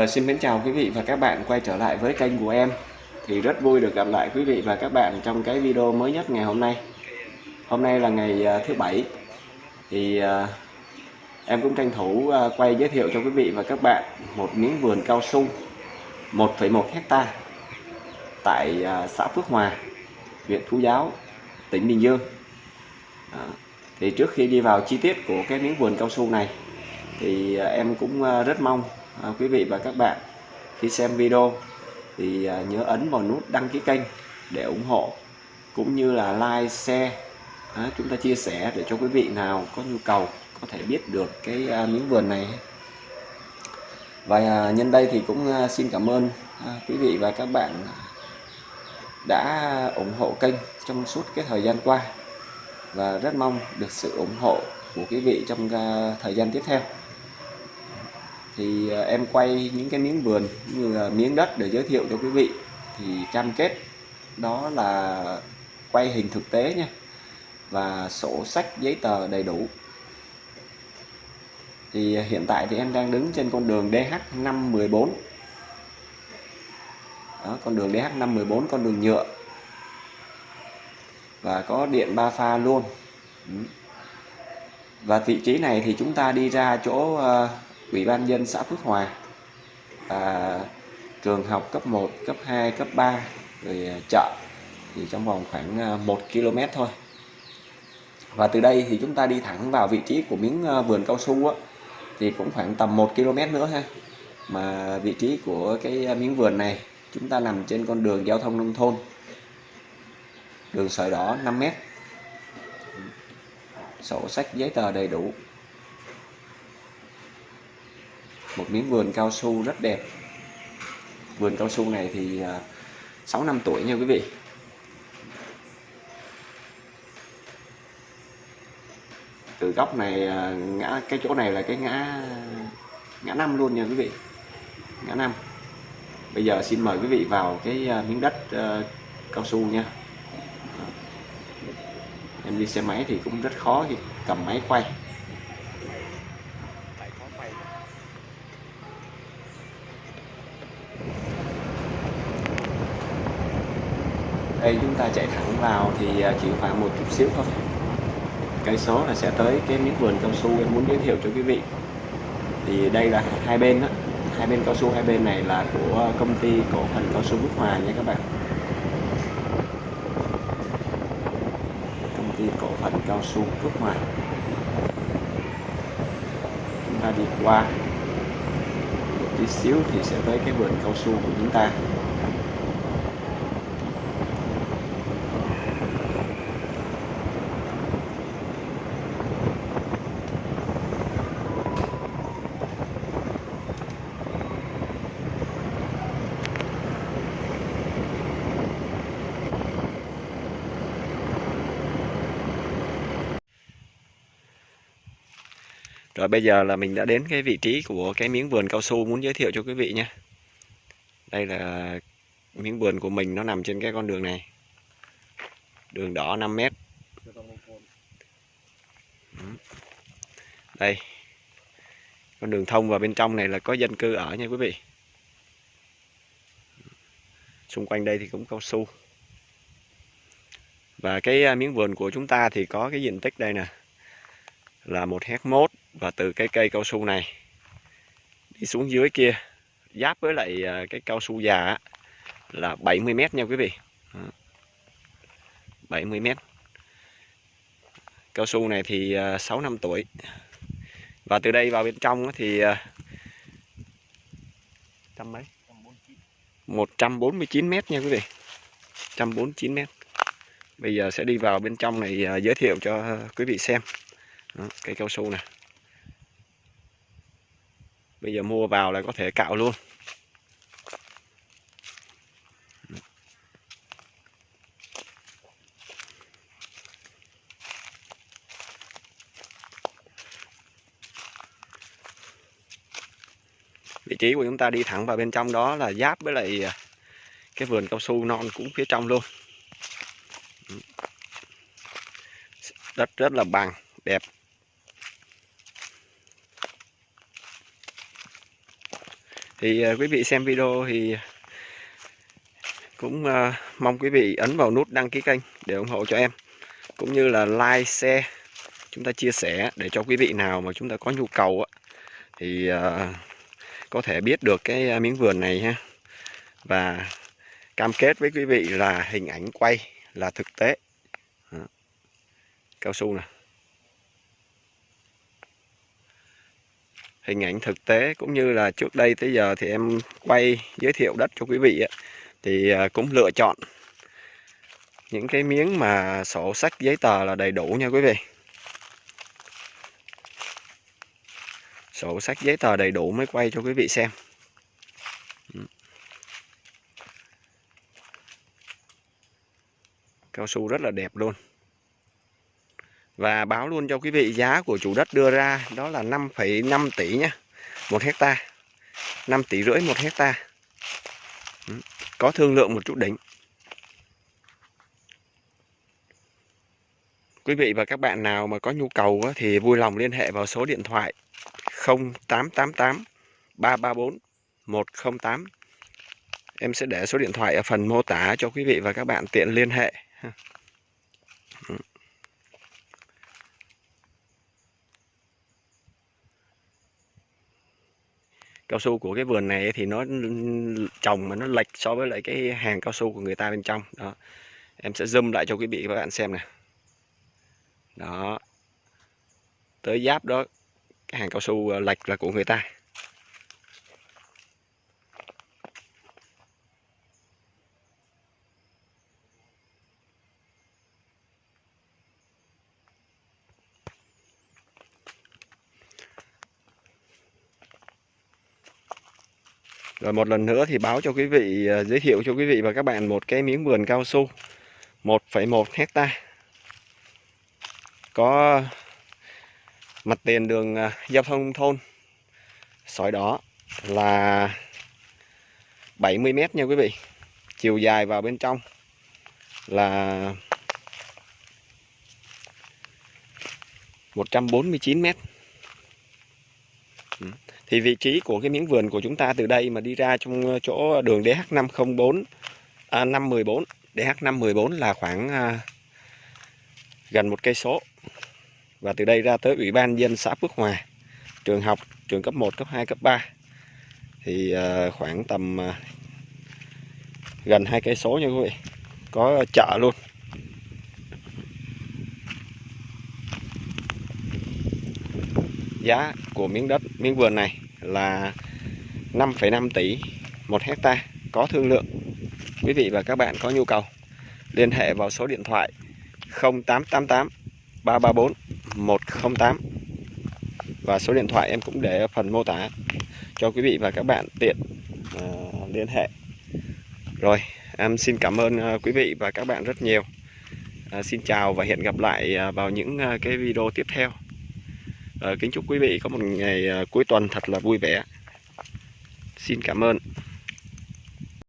Ờ, xin mến chào quý vị và các bạn quay trở lại với kênh của em. Thì rất vui được gặp lại quý vị và các bạn trong cái video mới nhất ngày hôm nay. Hôm nay là ngày ờ, thứ bảy. Thì ờ, em cũng tranh thủ ờ, quay giới thiệu cho quý vị và các bạn một miếng vườn cao su 1,1 hecta tại xã Phước Hòa huyện Phú Giáo tỉnh Bình Dương. Đó. thì trước khi đi vào chi tiết của cái miếng vườn cao su này thì em cũng rất mong à, quý vị và các bạn khi xem video thì à, nhớ ấn vào nút đăng ký kênh để ủng hộ cũng như là like share. À, chúng ta chia sẻ để cho quý vị nào có nhu cầu có thể biết được cái à, miếng vườn này. Và à, nhân đây thì cũng à, xin cảm ơn à, quý vị và các bạn đã ủng hộ kênh trong suốt cái thời gian qua. Và rất mong được sự ủng hộ của quý vị trong à, thời gian tiếp theo thì ờ, em quay những cái miếng vườn như là miếng đất để giới thiệu cho quý vị. Thì cam kết đó là quay hình thực tế nha và sổ sách giấy tờ đầy đủ. Thì ờ, hiện tại thì em đang đứng trên con đường DH514 đó, con đường DH514 con đường nhựa. Và có điện ba pha luôn. Và vị trí này thì chúng ta đi ra chỗ ờ, ủy ban dân xã Phước Hòa và trường học cấp 1, cấp 2, cấp 3 rồi à, chợ thì trong vòng khoảng à, 1 km thôi. Và từ đây thì chúng ta đi thẳng vào vị trí của miếng à, vườn cao su á, thì cũng khoảng tầm 1 km nữa ha. Mà vị trí của cái miếng vườn này chúng ta nằm trên con đường giao thông nông thôn. Đường sợi đỏ 5 mét. Sổ sách giấy tờ đầy đủ một miếng vườn cao su rất đẹp. Vườn cao su này thì à, 6 năm tuổi nha quý vị. Từ góc này à, ngã cái chỗ này là cái ngã ngã năm luôn nha quý vị. Ngã năm. Bây giờ xin mời quý vị vào cái à, miếng đất uh, cao su nha. Em đi xe máy thì cũng rất khó khi cầm máy quay. Đây chúng ta chạy thẳng vào thì à, chỉ khoảng một chút xíu thôi. Cây số là sẽ tới cái miếng vườn cao su em muốn giới thiệu cho quý vị. Thì đây là hai bên đó. Hai bên cao su, hai bên này là của công ty cổ phần cao su Phước Hòa nha các bạn. Công ty cổ phần cao su Phước Hòa. Chúng ta đi qua. Một tí xíu thì sẽ tới cái vườn cao su của chúng ta. Rồi bây giờ là mình đã đến cái vị trí của cái miếng vườn cao su muốn giới thiệu cho quý vị nha. Đây là miếng vườn của mình, nó nằm trên cái con đường này. Đường đỏ 5 mét. Đây. Con đường thông vào bên trong này là có dân cư ở nha quý vị. Xung quanh đây thì cũng cao su. Và cái à, miếng vườn của chúng ta thì có cái diện tích đây nè là một hectare mốt và từ cái cây cao su này đi xuống dưới kia, giáp với lại à, cái cao su già là 70 mét nha quý vị. 70 mét. Cao su này thì à, 6 năm tuổi. Và từ đây vào bên trong thì à, trăm mấy? 149 mét nha quý vị. 149 mét. Bây giờ sẽ đi vào bên trong này giới thiệu cho quý vị xem. Đó, cây cao su này bây giờ mua vào là có thể cạo luôn. Vị trí của chúng ta đi thẳng vào bên trong đó là giáp với lại à, cái vườn cao su non cũng phía trong luôn. Đất rất là bằng đẹp. Thì uh, quý vị xem video thì cũng uh, mong quý vị ấn vào nút đăng ký kênh để ủng hộ cho em. Cũng như là like share chúng ta chia sẻ để cho quý vị nào mà chúng ta có nhu cầu á, thì uh, có thể biết được cái miếng vườn này ha. Và cam kết với quý vị là hình ảnh quay là thực tế. Đó. cao su nè. Hình ảnh thực tế cũng như là trước đây tới giờ thì em quay giới thiệu đất cho quý vị ấy, thì à, cũng lựa chọn những cái miếng mà sổ sách giấy tờ là đầy đủ nha quý vị. Sổ sách giấy tờ đầy đủ mới quay cho quý vị xem. Ừ. Cao su rất là đẹp luôn và báo luôn cho quý vị giá của chủ đất đưa ra đó là 5,5 tỷ nhé một hecta. 5 tỷ rưỡi một hecta. Ừ, có thương lượng một chút đỉnh. Quý vị và các bạn nào mà có nhu cầu thì vui lòng liên hệ vào số điện thoại 0888 334 108 em sẽ để số điện thoại ở phần mô tả cho quý vị và các bạn tiện liên hệ. Cao su của cái vườn này thì nó trồng mà nó lệch so với lại cái hàng cao su của người ta bên trong. Đó. Em sẽ zoom lại cho quý vị và các bạn xem này đó. Tới giáp đó, cái hàng cao su à, lệch là của người ta. Rồi một lần nữa thì báo cho quý vị, à, giới thiệu cho quý vị và các bạn một cái miếng vườn cao su 1,1 hecta. Có mặt tiền đường à, giao thông thôn. Sỏi đỏ là 70 mét nha quý vị. Chiều dài vào bên trong là 149 mét. Ừ thì vị trí của cái miếng vườn của chúng ta từ đây mà đi ra trong ờ, chỗ đường DH504 à, 514 DH514 là khoảng à, gần một cây số. Và từ đây ra tới ủy ban dân xã Phước Hòa trường học trường cấp 1 cấp 2 cấp 3 thì à, khoảng tầm à, gần hai cây số nha quý vị. Có chợ luôn. Giá của miếng đất miếng vườn này là 5,5 tỷ một hecta có thương lượng. Quý vị và các bạn có nhu cầu liên hệ vào số điện thoại 0888 334 108 và số điện thoại em cũng để ở phần mô tả cho quý vị và các bạn tiện uh, liên hệ. Rồi em xin cảm ơn uh, quý vị và các bạn rất nhiều. Uh, xin chào và hẹn gặp lại uh, vào những uh, cái video tiếp theo. Ờ, kính chúc quý vị có một ngày ờ, cuối tuần thật là vui vẻ. Xin cảm ơn.